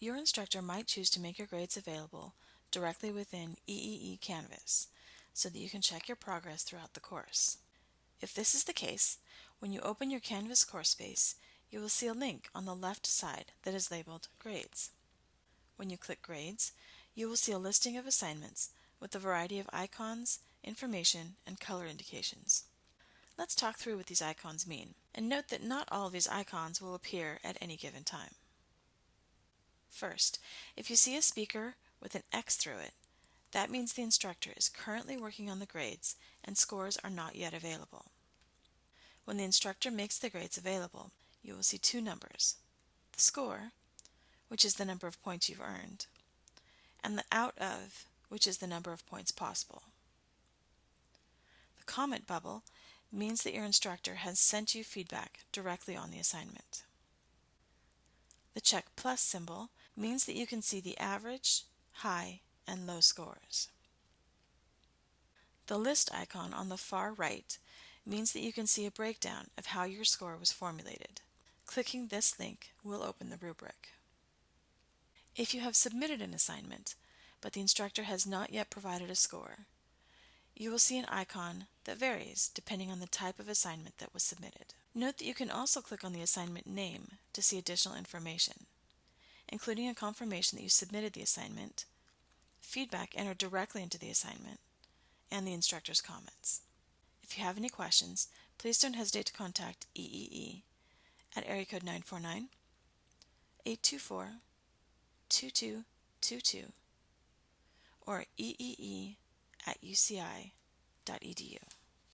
Your instructor might choose to make your grades available directly within EEE Canvas so that you can check your progress throughout the course. If this is the case, when you open your Canvas course space, you will see a link on the left side that is labeled Grades. When you click Grades, you will see a listing of assignments with a variety of icons, information, and color indications. Let's talk through what these icons mean, and note that not all of these icons will appear at any given time. First, if you see a speaker with an X through it, that means the instructor is currently working on the grades and scores are not yet available. When the instructor makes the grades available, you will see two numbers, the score, which is the number of points you've earned, and the out of, which is the number of points possible. The comment bubble means that your instructor has sent you feedback directly on the assignment. The check plus symbol means that you can see the average, high, and low scores. The list icon on the far right means that you can see a breakdown of how your score was formulated. Clicking this link will open the rubric. If you have submitted an assignment, but the instructor has not yet provided a score, you will see an icon that varies depending on the type of assignment that was submitted. Note that you can also click on the assignment name to see additional information, including a confirmation that you submitted the assignment, feedback entered directly into the assignment, and the instructor's comments. If you have any questions, please don't hesitate to contact EEE at area code 949 824 2222 or eee at uci.edu.